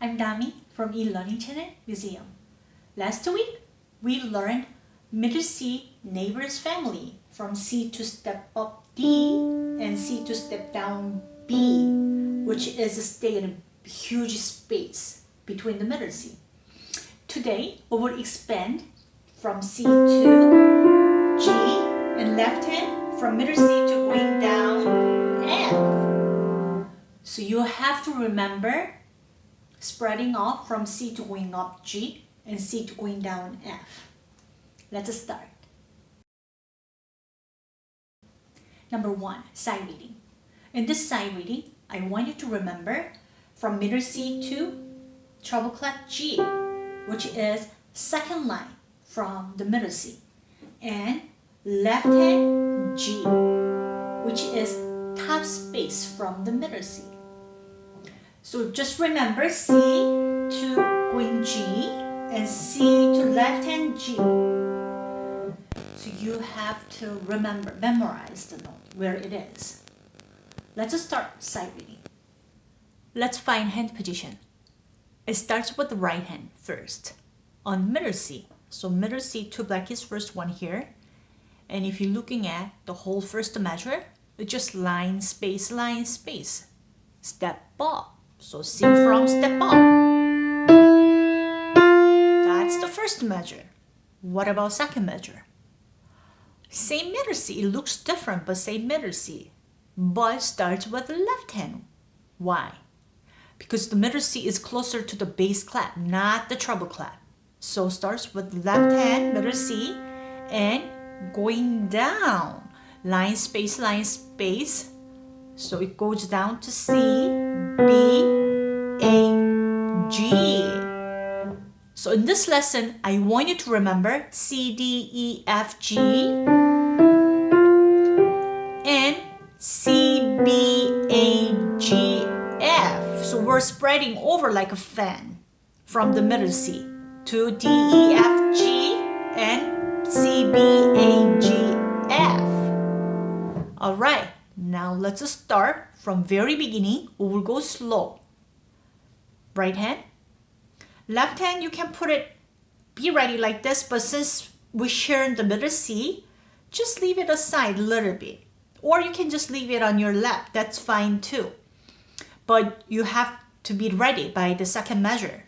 I'm Dami from eLearning Channel Museum. Last week, we learned middle C neighbors family from C to step up D and C to step down B, which is a stay in a huge space between the middle C. Today, we will expand from C to G and left hand from middle C to going down F. So you have to remember spreading off from C to going up G and C to going down F. Let's start. Number one, sight reading. In this sight reading, I want you to remember from middle C to treble clef G, which is second line from the middle C, and left hand G, which is top space from the middle C. So just remember C to going G and C to left hand G. So you have to remember, memorize the note where it is. Let's start sight reading. Let's find hand position. It starts with the right hand first on middle C. So middle C, two black is first one here. And if you're looking at the whole first measure, it's just line, space, line, space. Step up so C from step up. That's the first measure. What about second measure? Same middle C. It looks different, but same middle C. But starts with the left hand. Why? Because the middle C is closer to the bass clef, not the treble clef. So starts with left hand, middle C, and going down. Line, space, line, space. So it goes down to C, B, A, G. So in this lesson, I want you to remember C, D, E, F, G and C, B, A, G, F. So we're spreading over like a fan from the middle C to D, E, F, G and C, B, A, G, F. All right. Now let's start from very beginning. We will go slow. Right hand. Left hand, you can put it, be ready like this, but since we share in the middle C, just leave it aside a little bit. Or you can just leave it on your lap. That's fine too. But you have to be ready by the second measure.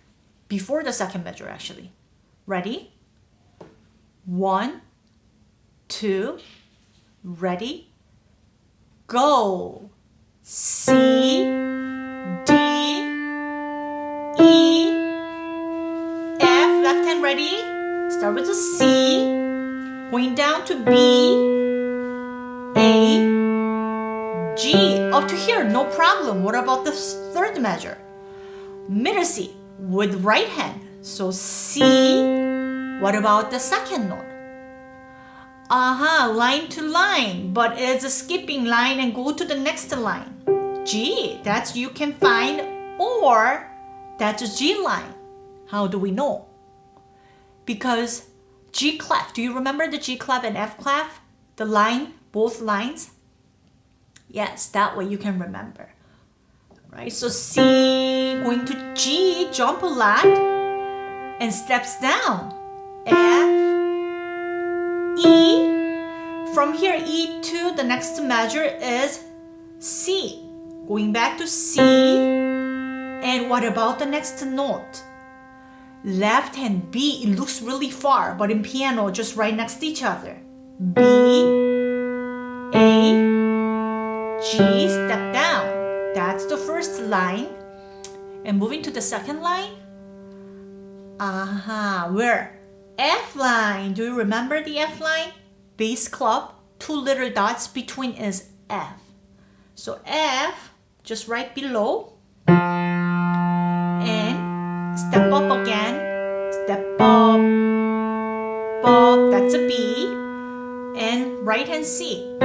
Before the second measure, actually. Ready? One, two, ready, go. C, D, E, F, left hand ready. Start with the C, going down to B, A, G. Up to here, no problem. What about the third measure? Middle C with right hand. So C, what about the second note? Aha, uh -huh, line to line, but it's a skipping line and go to the next line. G, that's you can find, or that's a G line. How do we know? Because G clef, do you remember the G clef and F clef? The line, both lines? Yes, that way you can remember. Right, so C going to G, jump a lot, and steps down. F, E. From here, E to the next measure is C. Going back to C. And what about the next note? Left hand B, it looks really far, but in piano, just right next to each other. B, A, G, step down. That's the first line. And moving to the second line. Aha, uh -huh. where? F line. Do you remember the F line? Bass clef, two little dots between is F. So F, just right below. And step up again. Step up, up, that's a B. And right hand C.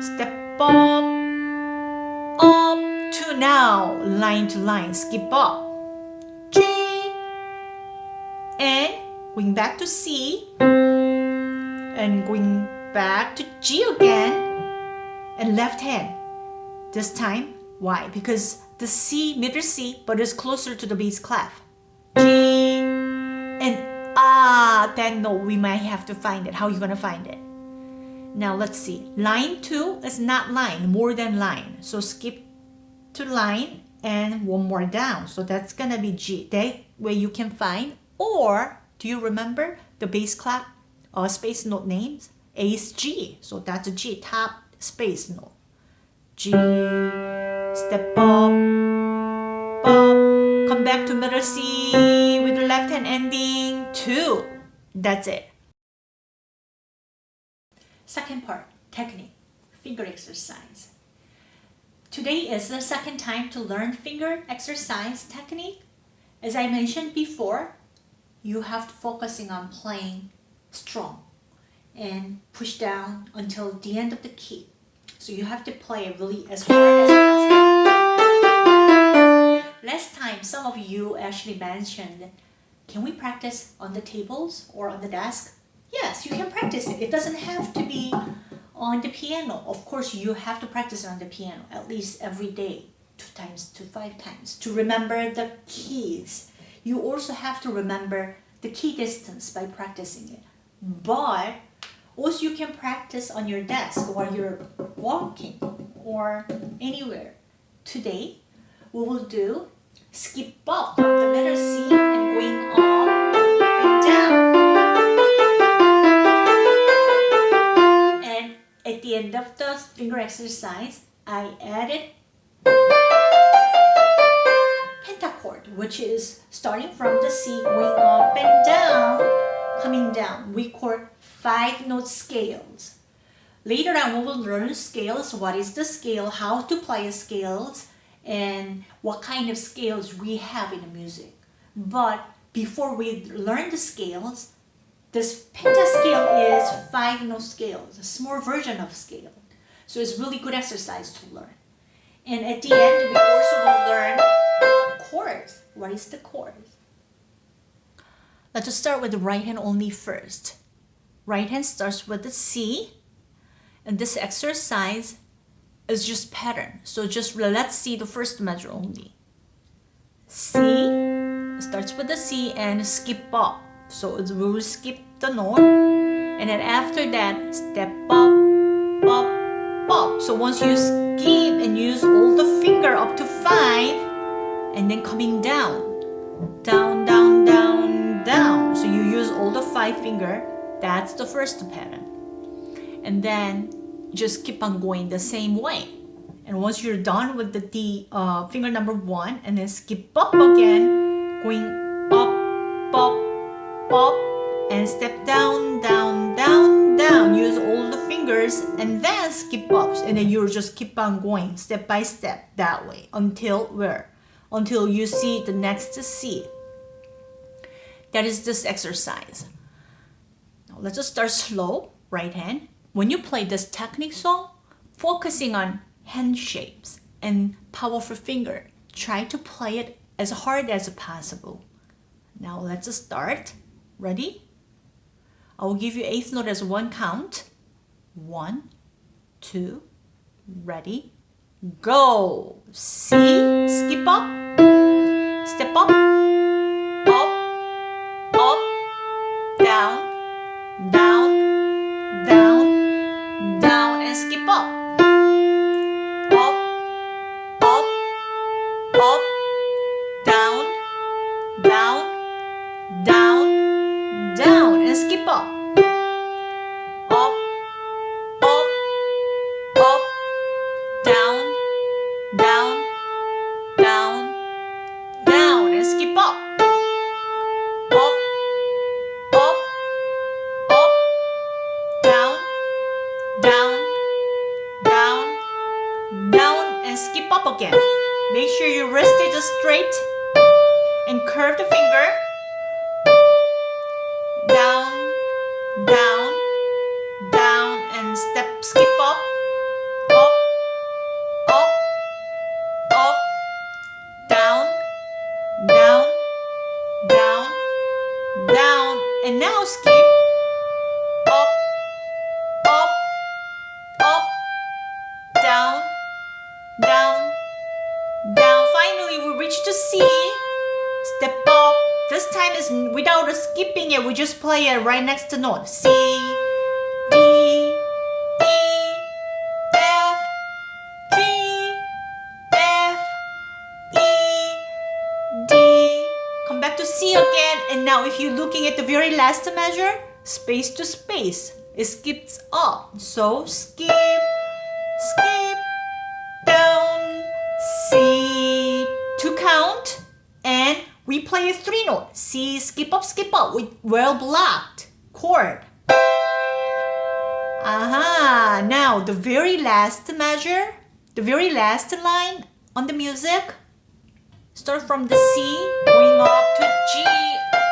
Step up, up to now, line to line, skip up. G. And going back to C and going back to G again and left hand. This time, why? Because the C, middle C, but it's closer to the bass clef. G, and ah, then no, we might have to find it. How you gonna find it? Now let's see. Line 2 is not line, more than line. So skip to line and one more down. So that's gonna be G. That way you can find. Or do you remember the bass clef or uh, space note names? A is G. So that's a G, top space note. G, step up, up, come back to middle C with the left hand ending, two. That's it. Second part, technique, finger exercise. Today is the second time to learn finger exercise technique. As I mentioned before, you have to focusing on playing strong and push down until the end of the key. So you have to play really as hard as possible. Last time, some of you actually mentioned, can we practice on the tables or on the desk? Yes, you can practice it. It doesn't have to be on the piano. Of course, you have to practice on the piano at least every day, two times to five times, to remember the keys. You also have to remember the key distance by practicing it. But also you can practice on your desk while you're walking or anywhere. Today, we will do skip up the letter C and going up and down. And at the end of the finger exercise, I added pentachord, which is starting from the C, going up and down, coming down. We chord five note scales. Later on, we will learn scales, what is the scale, how to play scales, and what kind of scales we have in music. But before we learn the scales, this pentascale is five note scales, a small version of scale. So it's really good exercise to learn. And at the end, we also will learn chords. What is the chords? Let's start with the right hand only first. Right hand starts with the C. And this exercise is just pattern. So just let's see the first measure only. C starts with the C and skip up. So we will skip the note. And then after that, step up, up, up. So once you skip and use all the finger up to five, and then coming down, down, down, down, down. So you use all the five finger that's the first pattern. And then just keep on going the same way. And once you're done with the D uh, finger number one, and then skip up again, going up, up, up, and step down, down, down, down. Use all the fingers and then skip ups. And then you just keep on going step by step that way until where? Until you see the next C. That is this exercise. Now let's just start slow, right hand. When you play this technique song, focusing on hand shapes and powerful finger, try to play it as hard as possible. Now let's start. Ready? I will give you eighth note as one count. One, two, ready, go. C, skip up, step up, up, and now skip. Up, up, up, down, down, down. Finally, we reach to C, step up. This time is without skipping it, we just play it right next to note. C, last measure, space to space, it skips up. So skip, skip, down, C, to count. And we play a three note. C, skip up, skip up with well blocked chord. Aha, now the very last measure, the very last line on the music, start from the C, going up to G,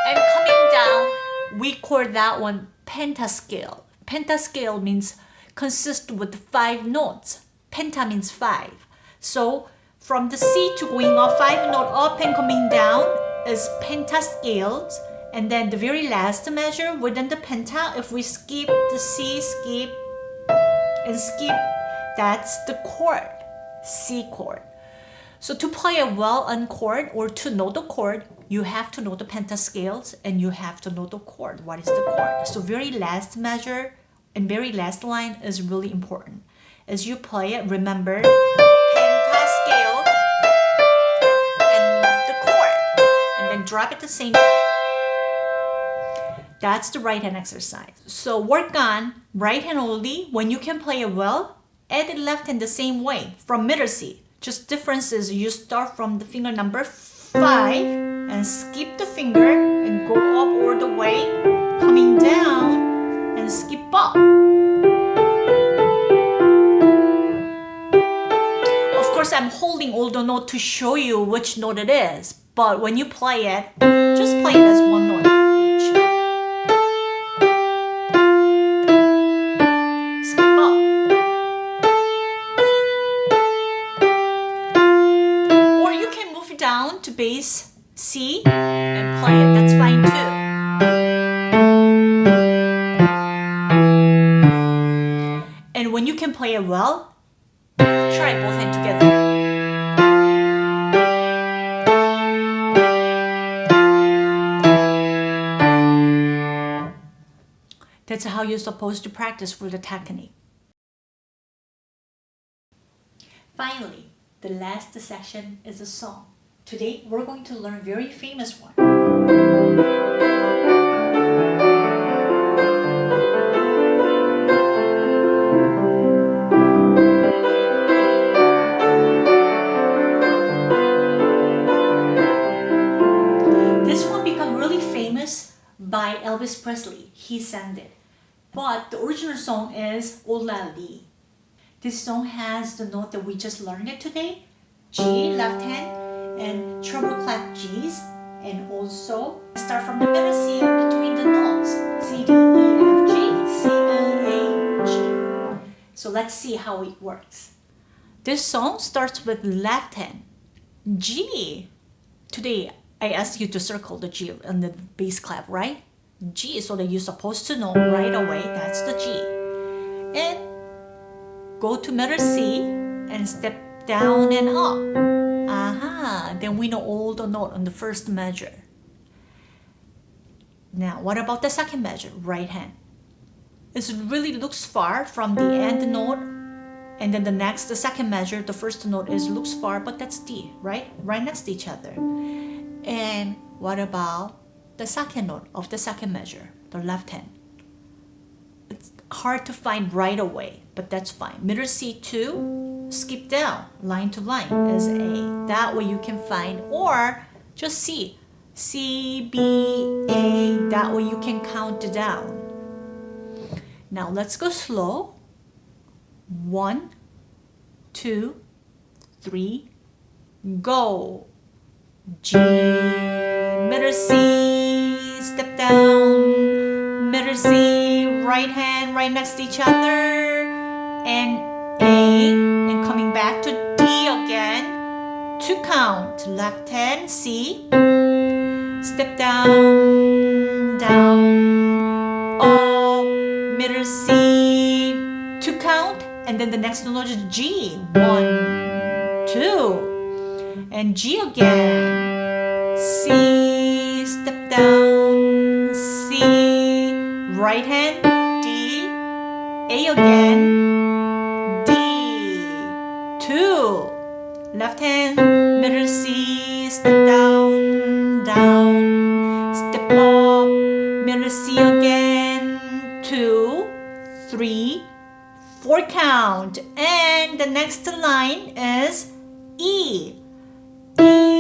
and coming down. We call that one pentascale. Pentascale means consist with five notes. Penta means five. So from the C to going up five note up and coming down is pentascales. And then the very last measure within the penta, if we skip the C, skip and skip, that's the chord, C chord. So to play a well-on chord or to know the chord, you have to know the pentascales and you have to know the chord. What is the chord? So very last measure and very last line is really important. As you play it, remember pentascale and the chord and then drop at the same time. That's the right hand exercise. So work on right hand only. When you can play it well, add the left hand the same way from middle C. Just differences, you start from the finger number five and skip the finger and go up all the way, coming down and skip up. Of course, I'm holding all the note to show you which note it is, but when you play it, just play it as one note. Each or you can move down to bass C and play it. That's fine too. And when you can play it well, try both hands together. That's how you're supposed to practice for the technique. Finally, the last section is a song. Today, we're going to learn a very famous one. This one became really famous by Elvis Presley. He sang it. But the original song is Aura Lee. This song has the note that we just learned it today. G, left hand, and treble clef G's and also start from the middle C between the notes C, D, E, F, G, C, E, A, G. So let's see how it works. This song starts with left hand G. Today I asked you to circle the G on the bass clef, right? G so that you're supposed to know right away that's the G. And go to middle C and step down and up. Uh-huh. Aha, then we know all the note on the first measure. Now, what about the second measure, right hand? It really looks far from the end note and then the next, the second measure, the first note is looks far, but that's D, right? Right next to each other. And what about the second note of the second measure, the left hand? It's hard to find right away, but that's fine. Middle C2, skip down line to line as A. That way you can find or just C. C, B, A. That way you can count down. Now let's go slow. One, two, three, go. G, middle C, step down, middle C, right hand right next to each other, and to count left hand C step down down. Up middle C to count and then the next note is G. One two and G again. C, step down, C, right hand, D, A again, D, two, left hand, middle C, step down, down, step up, middle C again, two, three, four count. And the next line is E. E,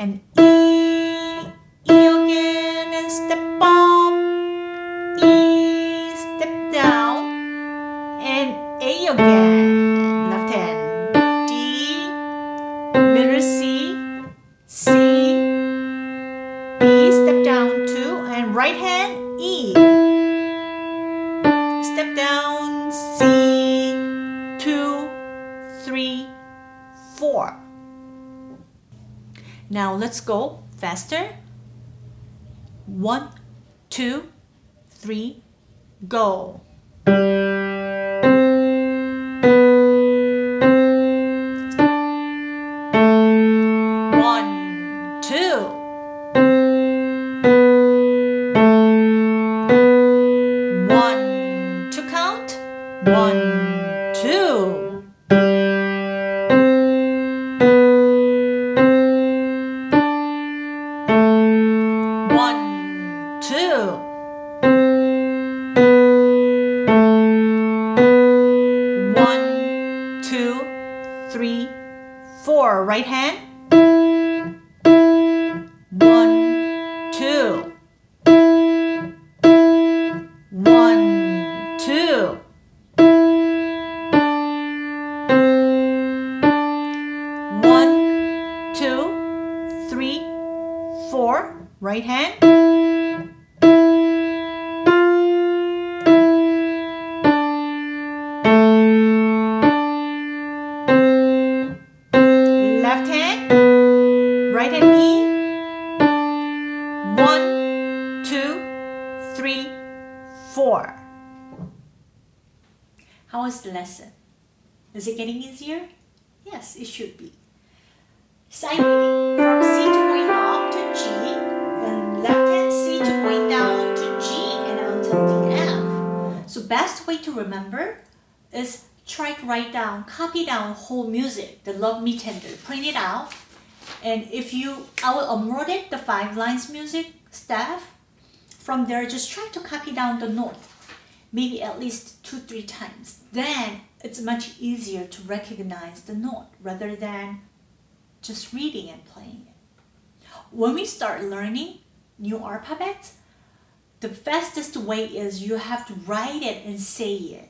And E, E again, and step up. Now let's go faster. One, two, three, go. One, four. How was the lesson? Is it getting easier? Yes, it should be. Sight reading from C to point up to G, and left hand C to point down to G and until the F. So best way to remember is try to write down, copy down whole music, the Love Me Tender, print it out. And if you, I will upload it, the five lines music staff. From there, just try to copy down the note, maybe at least two, three times. Then it's much easier to recognize the note rather than just reading and playing it. When we start learning new alphabets, the fastest way is you have to write it and say it.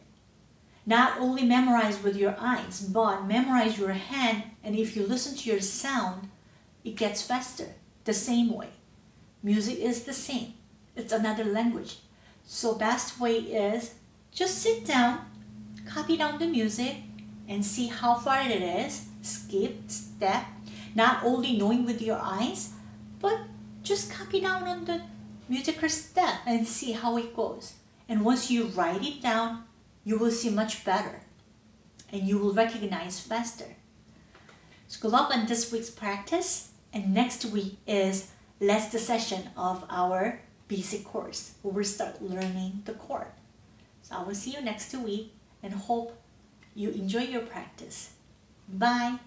Not only memorize with your eyes, but memorize your hand and if you listen to your sound, it gets faster. The same way. Music is the same. It's another language. So best way is just sit down, copy down the music and see how far it is, skip, step, not only knowing with your eyes, but just copy down on the musical step and see how it goes. And once you write it down, you will see much better and you will recognize faster. So good luck on this week's practice and next week is last session of our basic course where we start learning the chord. So I will see you next week and hope you enjoy your practice. Bye!